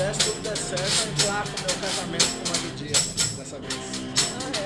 se tudo der certo, marca o meu casamento com uma dia dessa vez.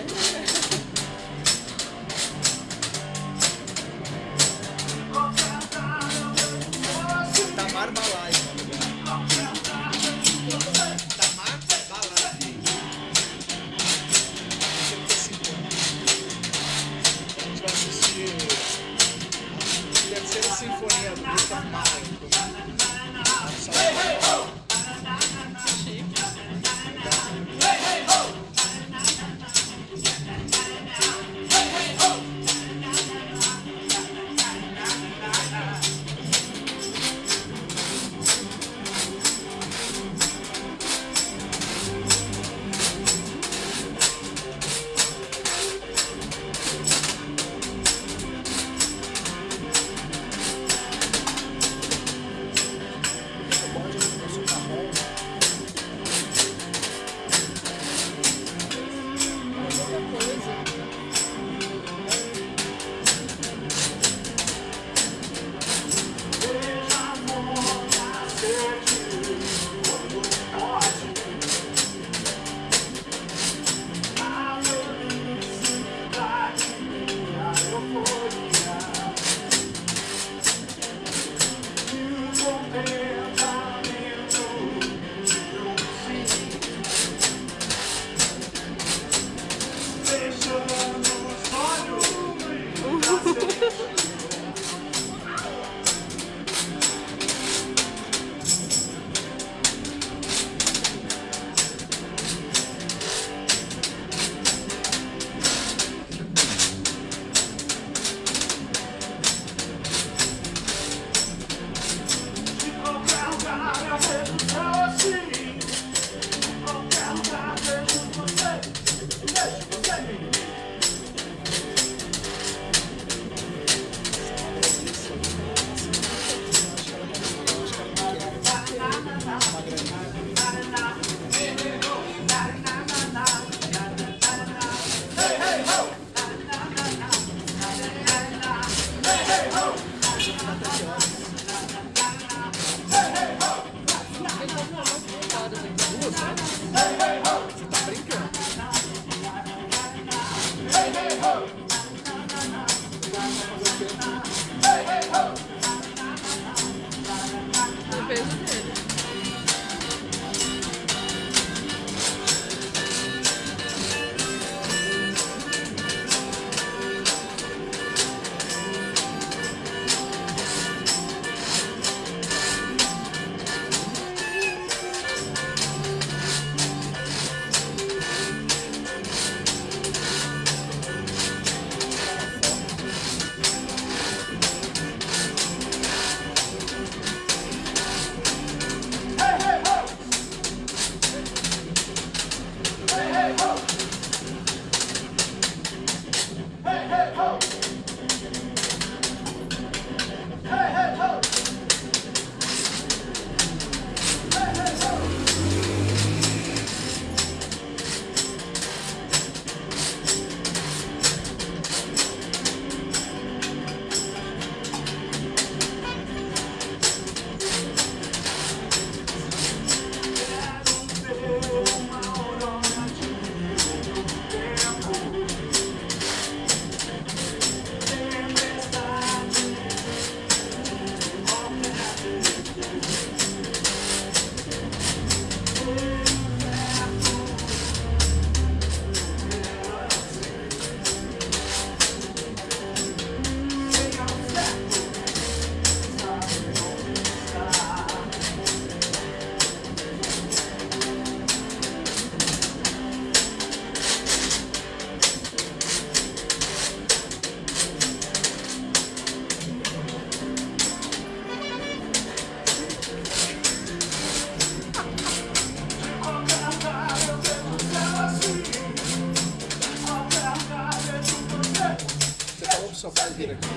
Pai vir aqui.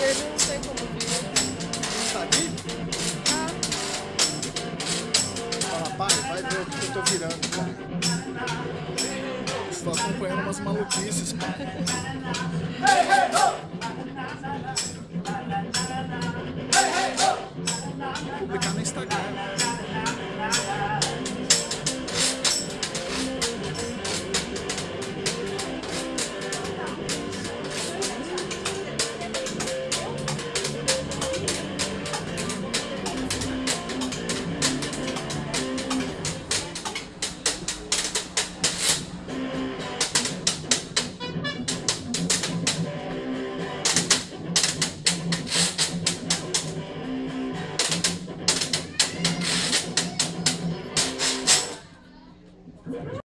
Ele não tem como vir. Tá aqui? Fala, pai, vai ver o que eu tô virando. Estou acompanhando umas maluquices, pai.